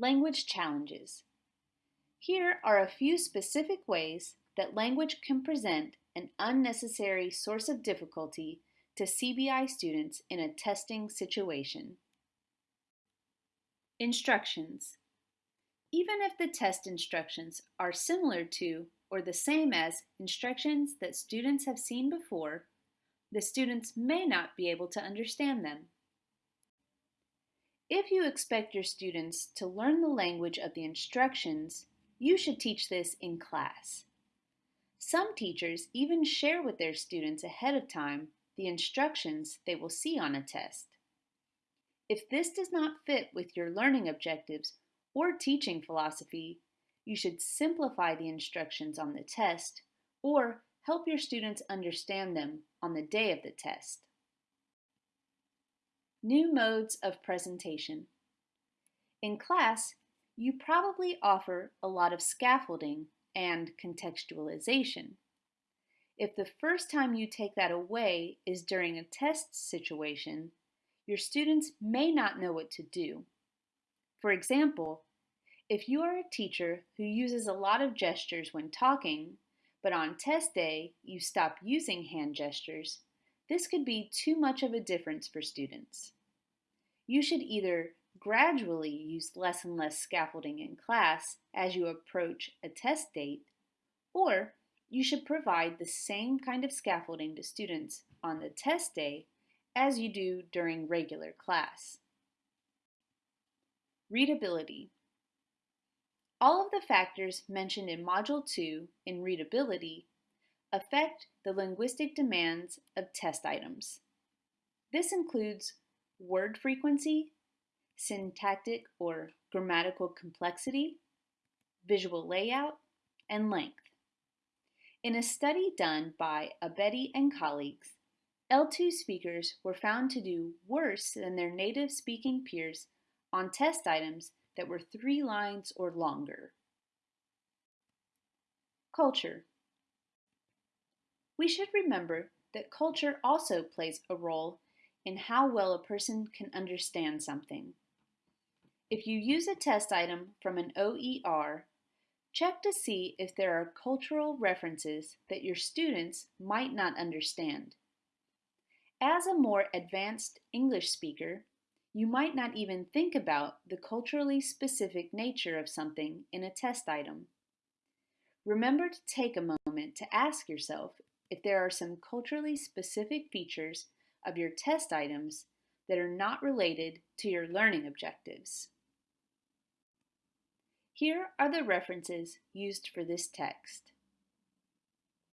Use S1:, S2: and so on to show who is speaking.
S1: Language challenges. Here are a few specific ways that language can present an unnecessary source of difficulty to CBI students in a testing situation. Instructions. Even if the test instructions are similar to or the same as instructions that students have seen before, the students may not be able to understand them. If you expect your students to learn the language of the instructions, you should teach this in class. Some teachers even share with their students ahead of time the instructions they will see on a test. If this does not fit with your learning objectives or teaching philosophy, you should simplify the instructions on the test or help your students understand them on the day of the test. New modes of presentation. In class, you probably offer a lot of scaffolding and contextualization. If the first time you take that away is during a test situation, your students may not know what to do. For example, if you are a teacher who uses a lot of gestures when talking, but on test day you stop using hand gestures, this could be too much of a difference for students. You should either gradually use less and less scaffolding in class as you approach a test date, or you should provide the same kind of scaffolding to students on the test day as you do during regular class. Readability. All of the factors mentioned in Module 2 in readability affect the linguistic demands of test items. This includes word frequency, syntactic or grammatical complexity, visual layout, and length. In a study done by Abedi and colleagues, L2 speakers were found to do worse than their native speaking peers on test items that were three lines or longer. Culture. We should remember that culture also plays a role in how well a person can understand something. If you use a test item from an OER, check to see if there are cultural references that your students might not understand. As a more advanced English speaker, you might not even think about the culturally specific nature of something in a test item. Remember to take a moment to ask yourself if there are some culturally specific features of your test items that are not related to your learning objectives. Here are the references used for this text.